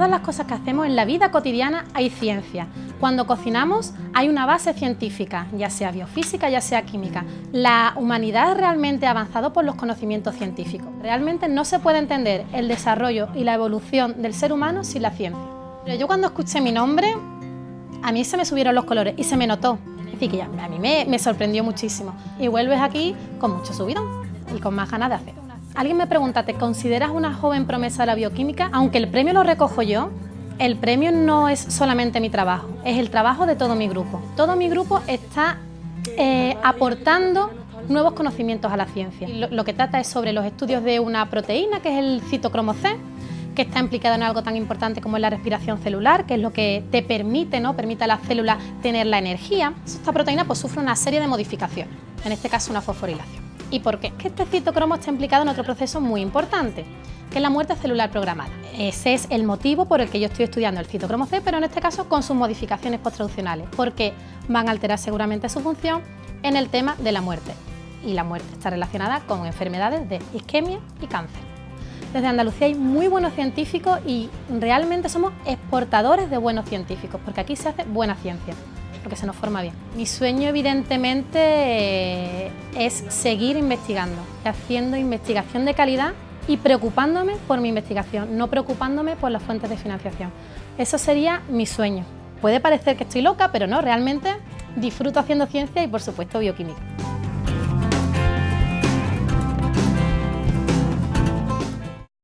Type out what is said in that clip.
todas las cosas que hacemos en la vida cotidiana hay ciencia. Cuando cocinamos hay una base científica, ya sea biofísica, ya sea química. La humanidad realmente ha avanzado por los conocimientos científicos. Realmente no se puede entender el desarrollo y la evolución del ser humano sin la ciencia. Pero yo cuando escuché mi nombre, a mí se me subieron los colores y se me notó. Decir, que ya, a mí me, me sorprendió muchísimo. Y vuelves aquí con mucho subidón y con más ganas de hacer. Alguien me pregunta, ¿te consideras una joven promesa de la bioquímica? Aunque el premio lo recojo yo, el premio no es solamente mi trabajo, es el trabajo de todo mi grupo. Todo mi grupo está eh, aportando nuevos conocimientos a la ciencia. Lo, que trata es sobre los estudios de una proteína, que es el citocromo C, que está implicada en algo tan importante como es la respiración celular, que es lo que te permite, ¿no? permite a las células tener la energía. Esta proteína pues, sufre una serie de modificaciones, en este caso una fosforilación. ¿Y por qué? Que este citocromo está implicado en otro proceso muy importante, que es la muerte celular programada. Ese es el motivo por el que yo estoy estudiando el citocromo C, pero en este caso con sus modificaciones posttraduccionales, porque van a alterar seguramente su función en el tema de la muerte. Y la muerte está relacionada con enfermedades de isquemia y cáncer. Desde Andalucía hay muy buenos científicos y realmente somos exportadores de buenos científicos, porque aquí se hace buena ciencia porque se nos forma bien. Mi sueño evidentemente es seguir investigando, haciendo investigación de calidad y preocupándome por mi investigación, no preocupándome por las fuentes de financiación. Eso sería mi sueño. Puede parecer que estoy loca, pero no, realmente disfruto haciendo ciencia y por supuesto bioquímica.